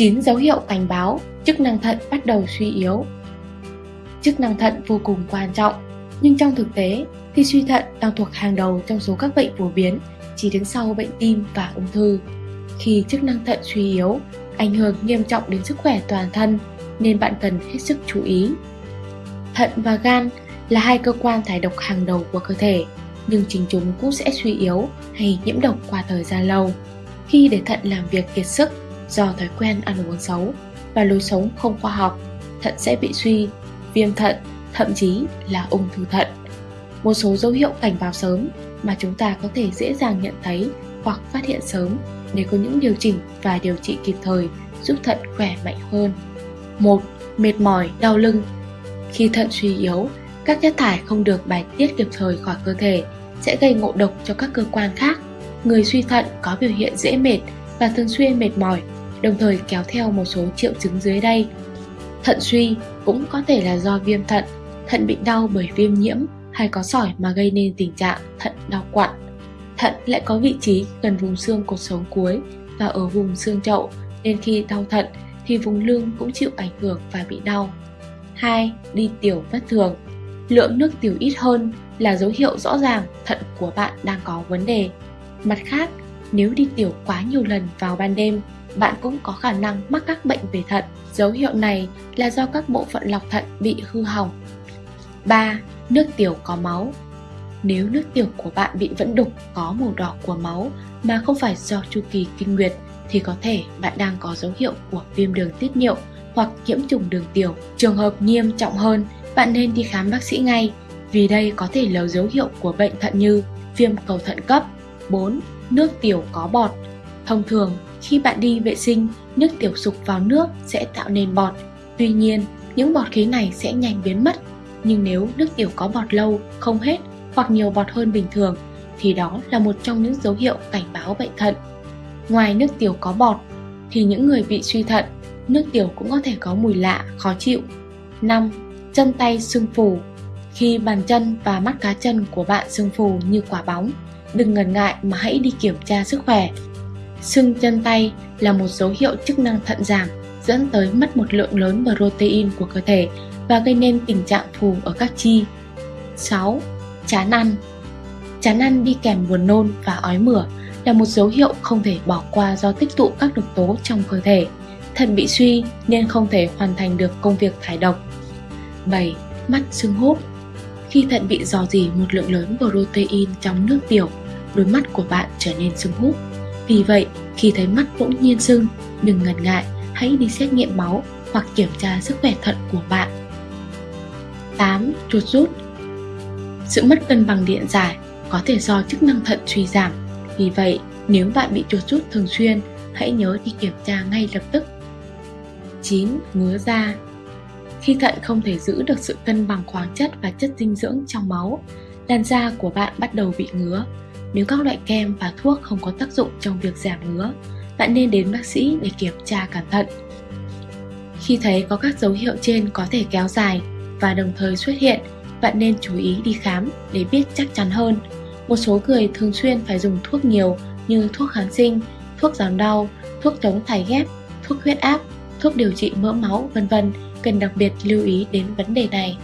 9 dấu hiệu cảnh báo chức năng thận bắt đầu suy yếu. Chức năng thận vô cùng quan trọng, nhưng trong thực tế thì suy thận đang thuộc hàng đầu trong số các bệnh phổ biến, chỉ đứng sau bệnh tim và ung thư. Khi chức năng thận suy yếu, ảnh hưởng nghiêm trọng đến sức khỏe toàn thân nên bạn cần hết sức chú ý. Thận và gan là hai cơ quan thải độc hàng đầu của cơ thể, nhưng chính chúng cũng sẽ suy yếu hay nhiễm độc qua thời gian lâu. Khi để thận làm việc kiệt sức do thói quen ăn uống xấu và lối sống không khoa học, thận sẽ bị suy, viêm thận, thậm chí là ung thư thận. Một số dấu hiệu cảnh báo sớm mà chúng ta có thể dễ dàng nhận thấy hoặc phát hiện sớm để có những điều chỉnh và điều trị kịp thời giúp thận khỏe mạnh hơn. 1. Mệt mỏi, đau lưng Khi thận suy yếu, các chất thải không được bài tiết kịp thời khỏi cơ thể sẽ gây ngộ độc cho các cơ quan khác. Người suy thận có biểu hiện dễ mệt và thường xuyên mệt mỏi, đồng thời kéo theo một số triệu chứng dưới đây. Thận suy cũng có thể là do viêm thận, thận bị đau bởi viêm nhiễm hay có sỏi mà gây nên tình trạng thận đau quặn. Thận lại có vị trí gần vùng xương cột sống cuối và ở vùng xương chậu nên khi đau thận thì vùng lưng cũng chịu ảnh hưởng và bị đau. 2. Đi tiểu bất thường Lượng nước tiểu ít hơn là dấu hiệu rõ ràng thận của bạn đang có vấn đề. Mặt khác, nếu đi tiểu quá nhiều lần vào ban đêm, bạn cũng có khả năng mắc các bệnh về thận. Dấu hiệu này là do các bộ phận lọc thận bị hư hỏng. 3. Nước tiểu có máu Nếu nước tiểu của bạn bị vẫn đục có màu đỏ của máu mà không phải do chu kỳ kinh nguyệt thì có thể bạn đang có dấu hiệu của viêm đường tiết niệu hoặc nhiễm trùng đường tiểu. Trường hợp nghiêm trọng hơn, bạn nên đi khám bác sĩ ngay vì đây có thể là dấu hiệu của bệnh thận như viêm cầu thận cấp. 4. Nước tiểu có bọt Thông thường, khi bạn đi vệ sinh, nước tiểu sục vào nước sẽ tạo nên bọt. Tuy nhiên, những bọt khí này sẽ nhanh biến mất. Nhưng nếu nước tiểu có bọt lâu, không hết hoặc nhiều bọt hơn bình thường, thì đó là một trong những dấu hiệu cảnh báo bệnh thận. Ngoài nước tiểu có bọt, thì những người bị suy thận, nước tiểu cũng có thể có mùi lạ, khó chịu. 5. Chân tay sưng phù Khi bàn chân và mắt cá chân của bạn sưng phù như quả bóng, đừng ngần ngại mà hãy đi kiểm tra sức khỏe. Sưng chân tay là một dấu hiệu chức năng thận giảm dẫn tới mất một lượng lớn protein của cơ thể và gây nên tình trạng phù ở các chi. 6. Chán ăn Chán ăn đi kèm buồn nôn và ói mửa là một dấu hiệu không thể bỏ qua do tích tụ các độc tố trong cơ thể. Thận bị suy nên không thể hoàn thành được công việc thải độc. 7. Mắt sưng húp Khi thận bị dò dỉ một lượng lớn protein trong nước tiểu, đôi mắt của bạn trở nên sưng húp. Vì vậy, khi thấy mắt bỗng nhiên sưng, đừng ngần ngại, hãy đi xét nghiệm máu hoặc kiểm tra sức khỏe thận của bạn. 8. Chuột rút Sự mất cân bằng điện giải có thể do chức năng thận suy giảm. Vì vậy, nếu bạn bị chuột rút thường xuyên, hãy nhớ đi kiểm tra ngay lập tức. 9. Ngứa da Khi thận không thể giữ được sự cân bằng khoáng chất và chất dinh dưỡng trong máu, làn da của bạn bắt đầu bị ngứa. Nếu các loại kem và thuốc không có tác dụng trong việc giảm ngứa, bạn nên đến bác sĩ để kiểm tra cẩn thận. Khi thấy có các dấu hiệu trên có thể kéo dài và đồng thời xuất hiện, bạn nên chú ý đi khám để biết chắc chắn hơn. Một số người thường xuyên phải dùng thuốc nhiều như thuốc kháng sinh, thuốc giảm đau, thuốc chống thải ghép, thuốc huyết áp, thuốc điều trị mỡ máu, vân vân cần đặc biệt lưu ý đến vấn đề này.